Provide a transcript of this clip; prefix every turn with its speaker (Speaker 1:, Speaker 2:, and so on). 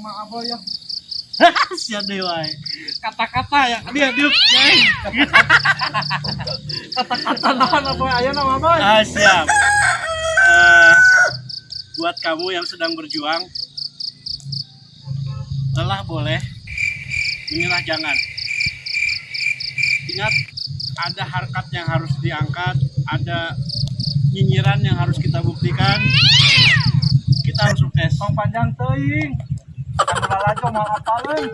Speaker 1: mah aboy ya
Speaker 2: Sia dewa. Kata-kata ya. Dia dia.
Speaker 1: Kata-kata naon aboy aya nama aboy
Speaker 2: Ah, siap. Eh, buat kamu yang sedang berjuang, lelah boleh, menyerah jangan. Ingat, ada harkat yang harus diangkat, ada nyinyiran yang harus kita buktikan.
Speaker 1: Tong panjang teuing anu lalajo mau apaleun